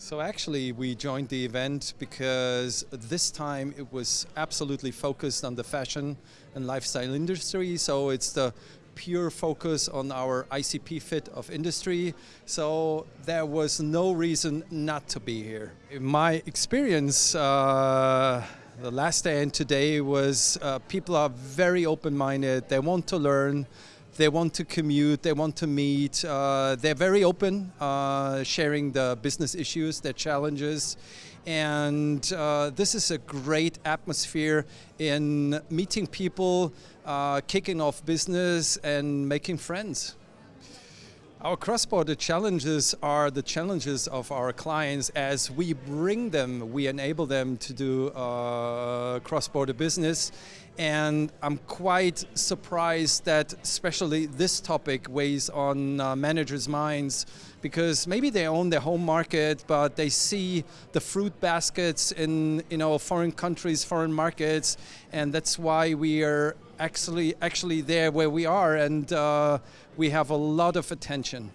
So actually we joined the event because this time it was absolutely focused on the fashion and lifestyle industry. So it's the pure focus on our ICP fit of industry. So there was no reason not to be here. In my experience, uh, the last day and today was uh, people are very open-minded. They want to learn they want to commute, they want to meet. Uh, they're very open, uh, sharing the business issues, their challenges. And uh, this is a great atmosphere in meeting people, uh, kicking off business and making friends. Our cross-border challenges are the challenges of our clients. As we bring them, we enable them to do uh, cross-border business. And I'm quite surprised that especially this topic weighs on uh, managers' minds because maybe they own their home market but they see the fruit baskets in you know foreign countries, foreign markets. And that's why we are actually actually there where we are and uh, we have a lot of attention.